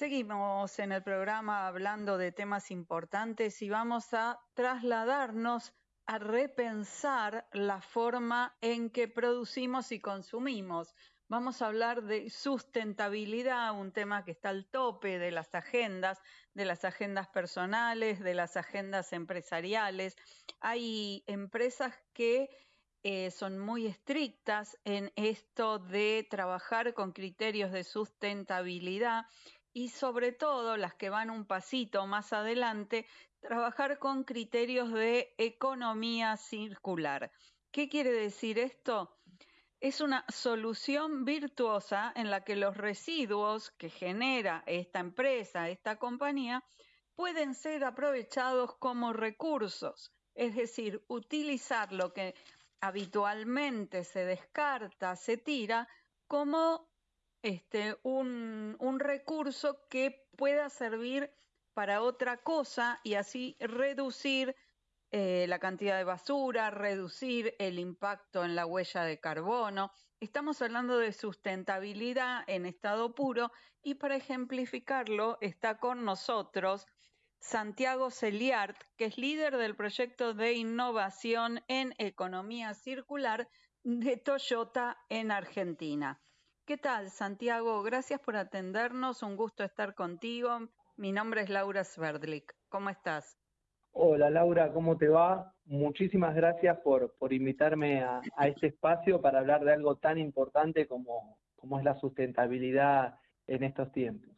Seguimos en el programa hablando de temas importantes y vamos a trasladarnos a repensar la forma en que producimos y consumimos. Vamos a hablar de sustentabilidad, un tema que está al tope de las agendas, de las agendas personales, de las agendas empresariales. Hay empresas que eh, son muy estrictas en esto de trabajar con criterios de sustentabilidad y sobre todo las que van un pasito más adelante, trabajar con criterios de economía circular. ¿Qué quiere decir esto? es una solución virtuosa en la que los residuos que genera esta empresa, esta compañía, pueden ser aprovechados como recursos, es decir, utilizar lo que habitualmente se descarta, se tira, como este, un, recurso que pueda servir para otra cosa y así reducir eh, la cantidad de basura, reducir el impacto en la huella de carbono. Estamos hablando de sustentabilidad en estado puro y para ejemplificarlo está con nosotros Santiago Celiart, que es líder del proyecto de innovación en economía circular de Toyota en Argentina. ¿Qué tal, Santiago? Gracias por atendernos. Un gusto estar contigo. Mi nombre es Laura Sverdlik. ¿Cómo estás? Hola Laura, ¿cómo te va? Muchísimas gracias por, por invitarme a, este espacio para hablar de algo tan importante como, como es la sustentabilidad en estos tiempos.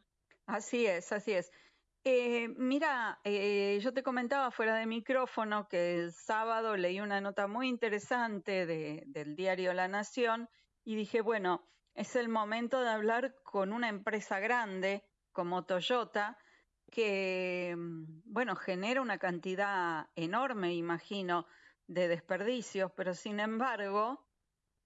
Así es, así es. Eh, mira, eh, yo te comentaba fuera de micrófono que el sábado leí una nota muy interesante de, del diario La Nación y dije, bueno, es el momento de hablar con una empresa grande como Toyota, que, mm, bueno, genera una cantidad enorme, imagino, de desperdicios, pero sin embargo,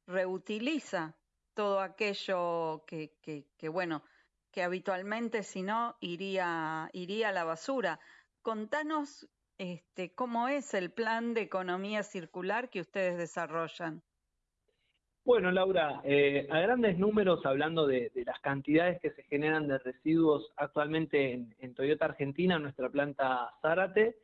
reutiliza todo aquello que, que, bueno, que habitualmente si no iría, iría a la basura. Contanos este, cómo es el plan de economía circular que ustedes desarrollan. Bueno, Laura, eh, a grandes números, hablando de, las cantidades que se generan de residuos actualmente en, Toyota Argentina, nuestra planta Zárate,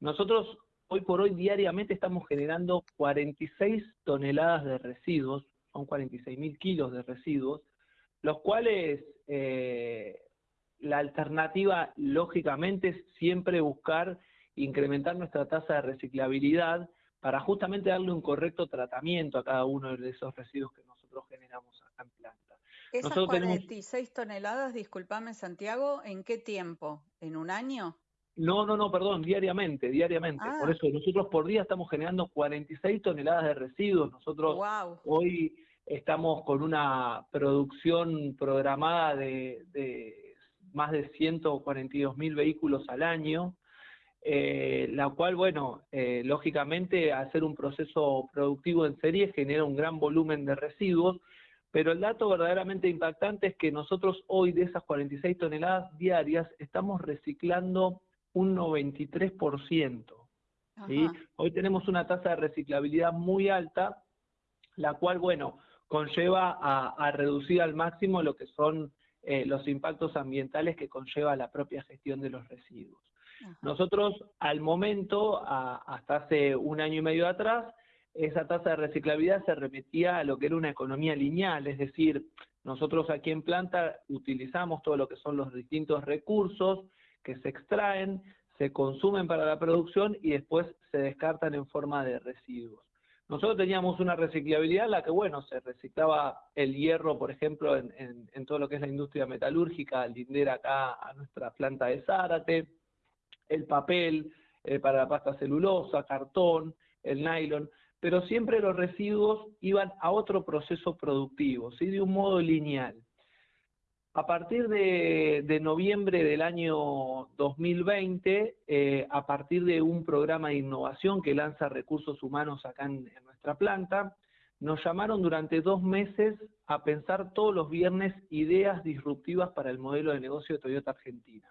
nosotros hoy por hoy diariamente estamos generando 46 toneladas de residuos, son 46 mil kilos de residuos, los cuales eh, la alternativa, lógicamente, es siempre buscar incrementar nuestra tasa de reciclabilidad, para justamente darle un correcto tratamiento a cada uno de esos residuos que nosotros generamos acá en planta. Esas 46 toneladas, discúlpame Santiago, ¿en qué tiempo? ¿En un año? No, no, no, perdón, diariamente, diariamente. Por ah. eso nosotros por día estamos generando 46 toneladas de residuos. Nosotros hoy estamos con una producción programada de, de más de 142 mil vehículos al año. Eh, la cual, bueno, eh, lógicamente hacer un proceso productivo en serie genera un gran volumen de residuos, pero el dato verdaderamente impactante es que nosotros hoy de esas 46 toneladas diarias estamos reciclando un 93%. ¿sí? Hoy tenemos una tasa de reciclabilidad muy alta, la cual, bueno, conlleva a, reducir al máximo lo que son eh, los impactos ambientales que conlleva la propia gestión de los residuos. Nosotros, al momento, hasta hace un año y medio atrás, esa tasa de reciclabilidad se remitía a lo que era una economía lineal, es decir, nosotros aquí en planta utilizamos todo lo que son los distintos recursos que se extraen, se consumen para la producción y después se descartan en forma de residuos. Nosotros teníamos una reciclabilidad en la que, bueno, se reciclaba el hierro, por ejemplo, en, en todo lo que es la industria metalúrgica, al lindera acá a nuestra planta de Zárate, el papel eh, para la pasta celulosa, cartón, el nylon, pero siempre los residuos iban a otro proceso productivo, ¿sí? de un modo lineal. A partir de, noviembre del año 2020, eh, a partir de un programa de innovación que lanza Recursos Humanos acá en, en nuestra planta, nos llamaron durante dos meses a pensar todos los viernes ideas disruptivas para el modelo de negocio de Toyota Argentina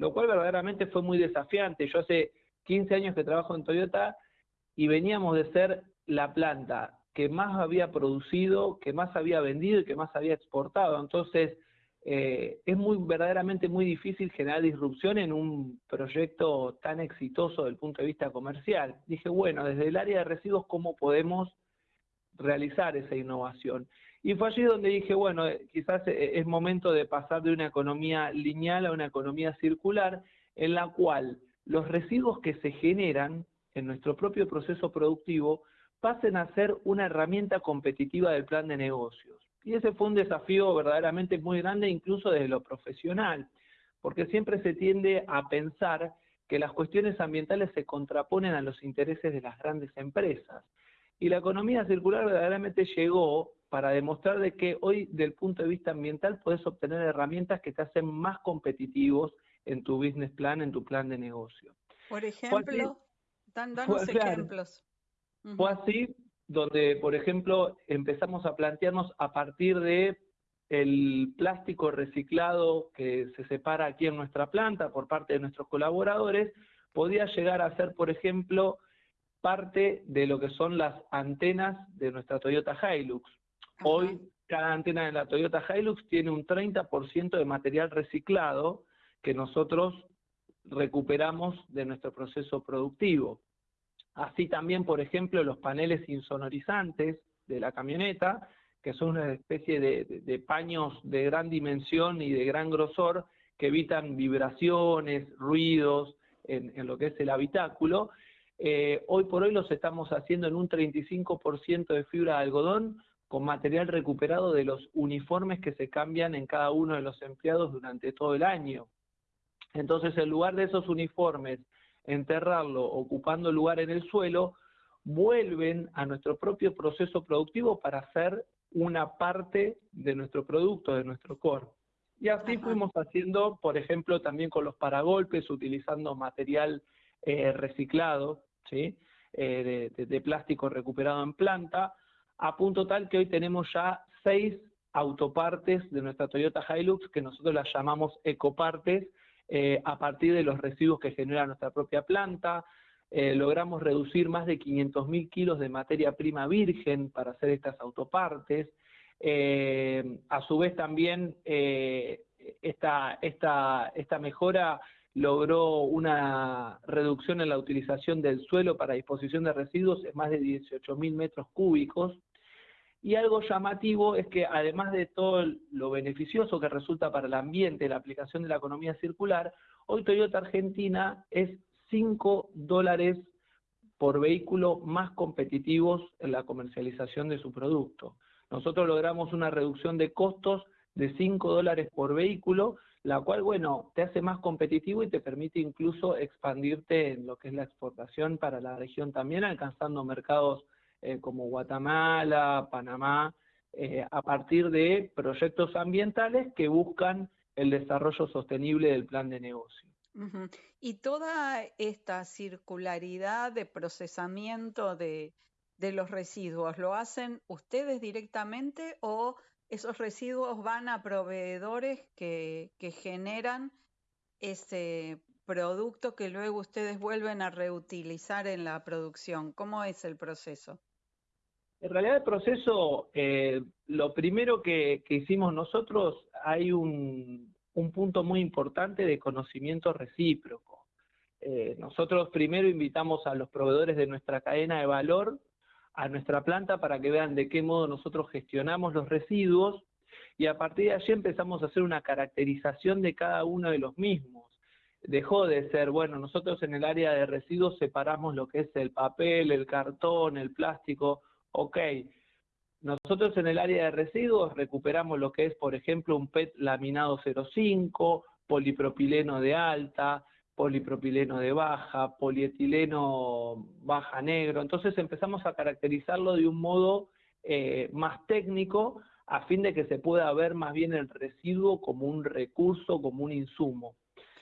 lo cual verdaderamente fue muy desafiante. Yo hace 15 años que trabajo en Toyota y veníamos de ser la planta que más había producido, que más había vendido y que más había exportado. Entonces, eh, es muy verdaderamente muy difícil generar disrupción en un proyecto tan exitoso desde el punto de vista comercial. Dije, bueno, desde el área de residuos, ¿cómo podemos realizar esa innovación? Y fue allí donde dije, bueno, eh, quizás eh, es momento de pasar de una economía lineal a una economía circular, en la cual los residuos que se generan en nuestro propio proceso productivo pasen a ser una herramienta competitiva del plan de negocios. Y ese fue un desafío verdaderamente muy grande, incluso desde lo profesional, porque siempre se tiende a pensar que las cuestiones ambientales se contraponen a los intereses de las grandes empresas. Y la economía circular verdaderamente llegó para demostrar de que hoy, del punto de vista ambiental, puedes obtener herramientas que te hacen más competitivos en tu business plan, en tu plan de negocio. Por ejemplo, danos ejemplos. Fue así donde, por ejemplo, empezamos a plantearnos a partir de el plástico reciclado que se separa aquí en nuestra planta por parte de nuestros colaboradores, podía llegar a ser, por ejemplo, parte de lo que son las antenas de nuestra Toyota Hilux. Hoy cada antena de la Toyota Hilux tiene un 30% de material reciclado que nosotros recuperamos de nuestro proceso productivo. Así también, por ejemplo, los paneles insonorizantes de la camioneta, que son una especie de, paños de gran dimensión y de gran grosor que evitan vibraciones, ruidos en, lo que es el habitáculo. Eh, hoy por hoy los estamos haciendo en un 35% de fibra de algodón con material recuperado de los uniformes que se cambian en cada uno de los empleados durante todo el año. Entonces, en lugar de esos uniformes enterrarlo ocupando lugar en el suelo, vuelven a nuestro propio proceso productivo para ser una parte de nuestro producto, de nuestro core. Y así fuimos haciendo, por ejemplo, también con los paragolpes, utilizando material eh, reciclado, ¿sí? Eh, de, de, plástico recuperado en planta, a punto tal que hoy tenemos ya seis autopartes de nuestra Toyota Hilux, que nosotros las llamamos ecopartes, eh, a partir de los residuos que genera nuestra propia planta. Eh, logramos reducir más de 500.000 kilos de materia prima virgen para hacer estas autopartes. Eh, a su vez también esta, esta, esta mejora logró una reducción en la utilización del suelo para disposición de residuos en más de 18.000 metros cúbicos, y algo llamativo es que además de todo lo beneficioso que resulta para el ambiente la aplicación de la economía circular, hoy Toyota Argentina es 5 dólares por vehículo más competitivos en la comercialización de su producto. Nosotros logramos una reducción de costos de 5 dólares por vehículo, la cual, bueno, te hace más competitivo y te permite incluso expandirte en lo que es la exportación para la región también, alcanzando mercados eh, como Guatemala, Panamá, eh, a partir de proyectos ambientales que buscan el desarrollo sostenible del plan de negocio. Y toda esta circularidad de procesamiento de, los residuos, ¿lo hacen ustedes directamente o esos residuos van a proveedores que, que generan ese producto que luego ustedes vuelven a reutilizar en la producción? ¿Cómo es el proceso? En realidad el proceso, eh, lo primero que, hicimos nosotros, hay un, punto muy importante de conocimiento recíproco. Eh, nosotros primero invitamos a los proveedores de nuestra cadena de valor a nuestra planta para que vean de qué modo nosotros gestionamos los residuos y a partir de allí empezamos a hacer una caracterización de cada uno de los mismos. Dejó de ser, bueno, nosotros en el área de residuos separamos lo que es el papel, el cartón, el plástico, ok, nosotros en el área de residuos recuperamos lo que es, por ejemplo, un PET laminado 0,5, polipropileno de alta, polipropileno de baja, polietileno baja negro. Entonces empezamos a caracterizarlo de un modo eh, más técnico a fin de que se pueda ver más bien el residuo como un recurso, como un insumo.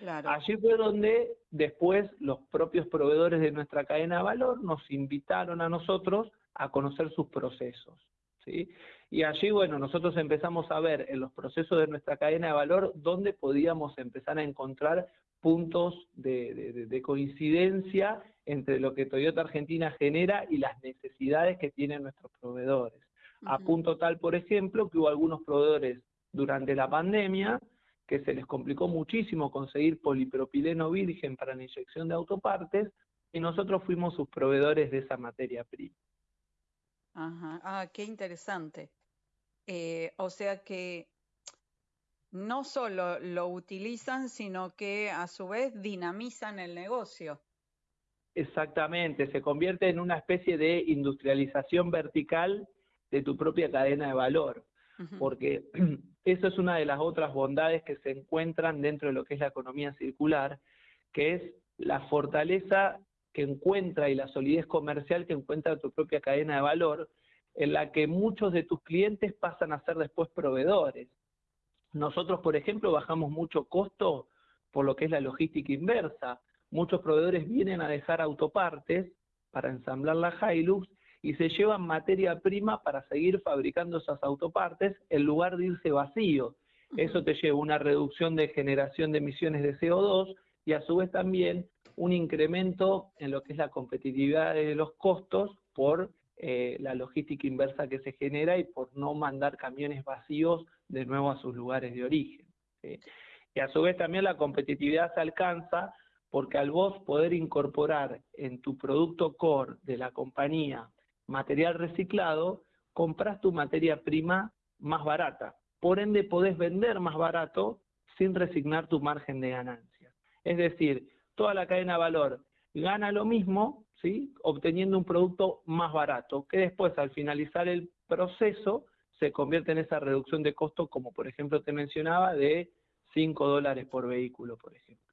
Allí fue donde después los propios proveedores de nuestra cadena de valor nos invitaron a nosotros a conocer sus procesos. ¿sí? Y allí, bueno, nosotros empezamos a ver en los procesos de nuestra cadena de valor dónde podíamos empezar a encontrar puntos de, coincidencia entre lo que Toyota Argentina genera y las necesidades que tienen nuestros proveedores. A punto tal, por ejemplo, que hubo algunos proveedores durante la pandemia, que se les complicó muchísimo conseguir polipropileno virgen para la inyección de autopartes, y nosotros fuimos sus proveedores de esa materia prima. Ajá, ah, qué interesante. Eh, o sea que no solo lo utilizan, sino que a su vez dinamizan el negocio. Exactamente, se convierte en una especie de industrialización vertical de tu propia cadena de valor, porque eso es una de las otras bondades que se encuentran dentro de lo que es la economía circular, que es la fortaleza que encuentra y la solidez comercial que encuentra tu propia cadena de valor, en la que muchos de tus clientes pasan a ser después proveedores. Nosotros, por ejemplo, bajamos mucho costo por lo que es la logística inversa. Muchos proveedores vienen a dejar autopartes para ensamblar la Hilux y se llevan materia prima para seguir fabricando esas autopartes en lugar de irse vacío. Eso te lleva una reducción de generación de emisiones de CO2 y a su vez también un incremento en lo que es la competitividad de los costos por eh, la logística inversa que se genera y por no mandar camiones vacíos de nuevo a sus lugares de origen. Y a su vez también la competitividad se alcanza porque al vos poder incorporar en tu producto core de la compañía material reciclado, compras tu materia prima más barata. Por ende, podés vender más barato sin resignar tu margen de ganancia. Es decir, toda la cadena de valor gana lo mismo, ¿sí? obteniendo un producto más barato, que después al finalizar el proceso se convierte en esa reducción de costo, como por ejemplo te mencionaba, de 5 dólares por vehículo, por ejemplo.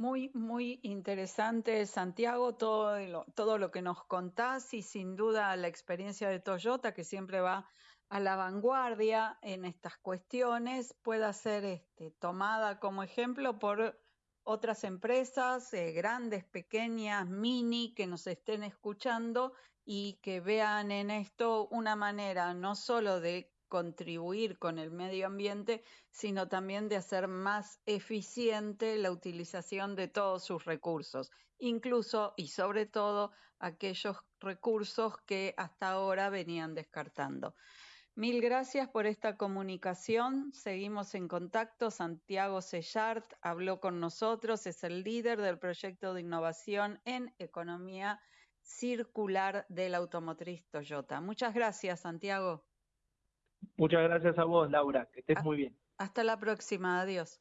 Muy, muy interesante, Santiago, todo lo, todo lo que nos contás y sin duda la experiencia de Toyota, que siempre va a la vanguardia en estas cuestiones, pueda ser este, tomada como ejemplo por otras empresas, eh, grandes, pequeñas, mini, que nos estén escuchando y que vean en esto una manera no solo de contribuir con el medio ambiente, sino también de hacer más eficiente la utilización de todos sus recursos, incluso y sobre todo aquellos recursos que hasta ahora venían descartando. Mil gracias por esta comunicación. Seguimos en contacto. Santiago Sellart habló con nosotros, es el líder del proyecto de innovación en economía circular de la automotriz Toyota. Muchas gracias, Santiago. Muchas gracias a vos, Laura. Que estés muy bien. Hasta la próxima. Adiós.